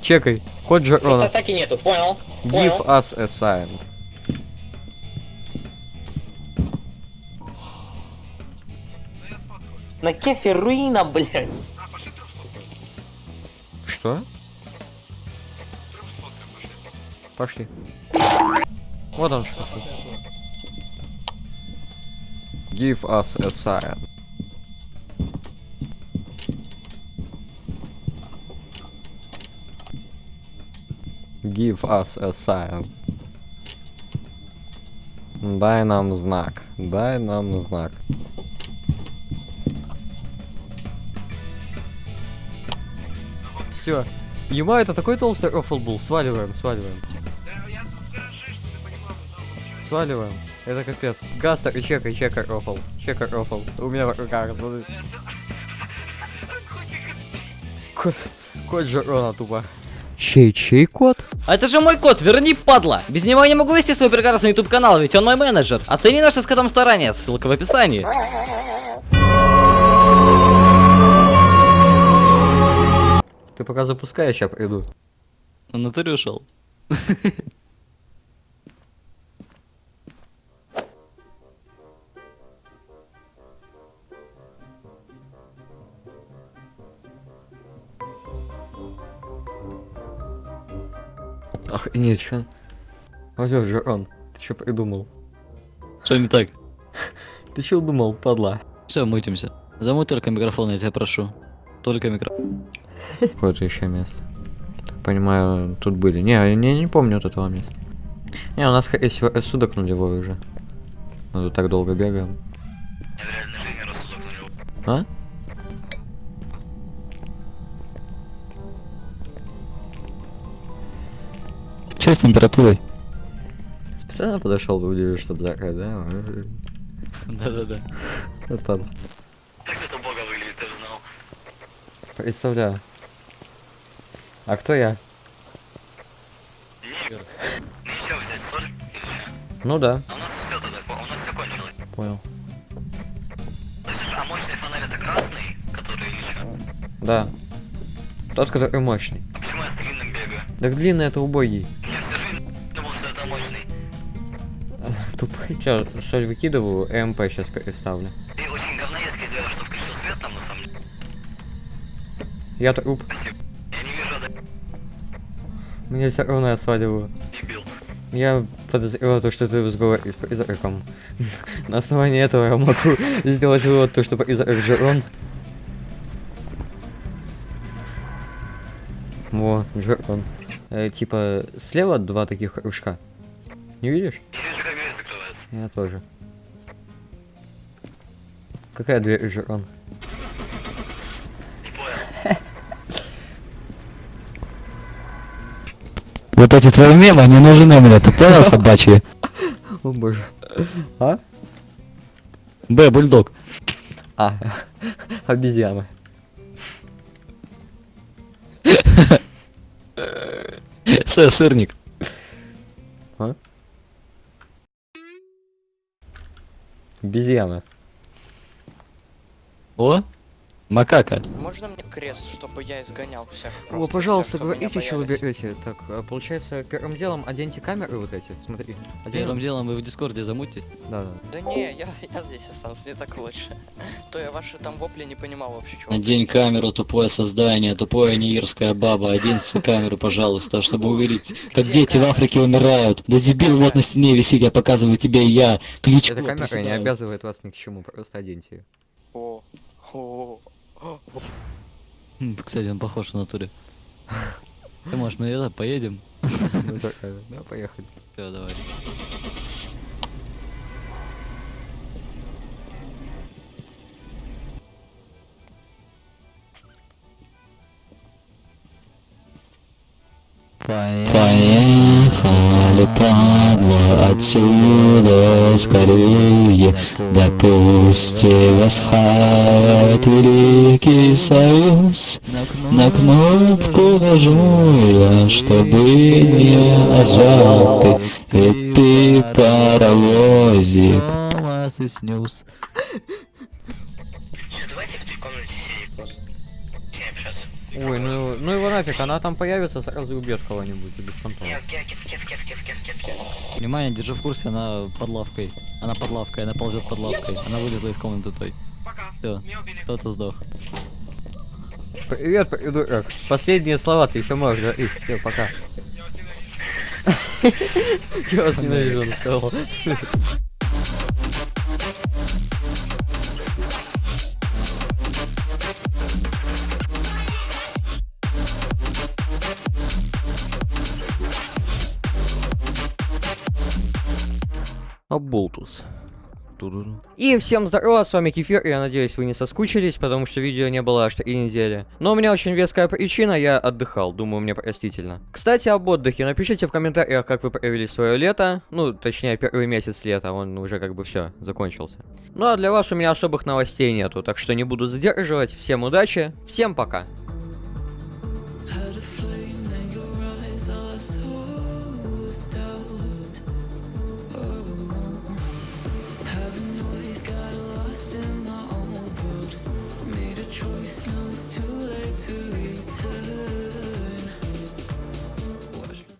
Чекай. Код Что-то Джерона. атаки нету, понял. Give Понял. us a sign. На кефе руина, блядь. Что? Пошли. Вот он что. Give us a sign. Give us a sign. Дай нам знак. Дай нам знак. Все. Ема, это такой толстый рофл был. Сваливаем, сваливаем. Сваливаем. Это капец. Гастер и чекай, чекай рофл. Чекай рофл. У меня в руках. смотри. Ко- Код Жерона тупо. Чей, чей код? А это же мой кот, верни, падла! Без него я не могу вести свой прекрасный YouTube канал, ведь он мой менеджер. Оцени наше с котом старание, ссылка в описании. Ты пока запускай, я приду. Он на натуре ушел. Ах, нет, чё? Алло, Жерон, ты чё придумал? Что не так? Ты чё думал, падла? Все, мутимся. Замой только микрофон, я тебя прошу. Только микрофон. Вот еще место. Понимаю, тут были. Не, я не, не помню вот этого места. Не, у нас, скорее всего, судок нулевой уже. Мы тут так долго бегаем. А? Че с температурой? Специально подошел, удивил, чтобы закрыть, да? Да-да-да. Вот падла. Как это бога выглядит, ты же знал. Представляю. А кто я? Еще взять соль или что? Ну да, А у нас все тогда, у нас все кончилось. понял. А мощный фонарь это красный, который что? Да. Тот, который мощный. А почему я с длинным бегаю? Так длинный это убогий. Тупой. Че, соль выкидываю, МП сейчас переставлю. Ты очень говноедский делаешь, что включил свет там на самом деле. Я труп. Спасибо. Я не вижу это Мне все равно я сваливаю. дебил. Я подозреваю то, что ты сговоре с призраком. На основании этого я могу сделать вывод, то, что призрак Джерон. Во, Джерон. Э, типа, слева два таких кружка. Не видишь? Я тоже. Какая дверь? Не понял. Вот эти твои мемы не нужны мне, ты понял, собачьи? О боже. А? Б, бульдог. А, обезьяна. С, сырник. А? Обезьяна. О, макака. Можно мне крест, чтобы я изгонял всех? О, пожалуйста, всех, говорите, что вы берете. Так, а, получается, первым делом оденьте камеры вот эти. Смотри. Первым Оденем? делом вы в дискорде замутите. Да, да. Да не, я, я здесь остался, мне так лучше. То я ваши там вопли не понимал вообще, чего. Одень камеру, тупое создание, тупое неирская баба. Оденьте камеру, пожалуйста, чтобы увидеть, как Где дети в камера? Африке умирают. Да дебил, вот на стене висит, я показываю тебе, я. Кличко. Эта камера не обязывает вас ни к чему, просто оденьте ее. О, о, о. М, Кстати, он похож в натуре. Ты можешь, мы это поедем? Ну, Да, поехали. Все, давай. Поехали, падла, отсюда скорее Да пусть тебя схавает Великий Союз На кнопку нажму я, чтобы не нажал ты Ведь ты паровозик Томас и снюс. Давайте в той комнате сидеть просто. Общаться. Ой, ну, ну его нафиг, она там появится, сразу убьет кого-нибудь и без понтов. Внимание, держи в курсе, она под лавкой. Она под лавкой, она ползет под лавкой. Она вылезла из комнаты той. Все, кто-то сдох. Привет, придурок. Последние слова ты еще можешь говорить. Все, пока. Я вас ненавижу, он сказал. Оболтус. И всем здорово, с вами Кефир, я надеюсь вы не соскучились, потому что видео не было аж три недели. Но у меня очень веская причина, я отдыхал, думаю, мне простительно. Кстати, об отдыхе, напишите в комментариях, как вы провели свое лето, ну, точнее, первый месяц лета, он уже как бы все, закончился. Ну а для вас у меня особых новостей нету, так что не буду задерживать, всем удачи, всем пока.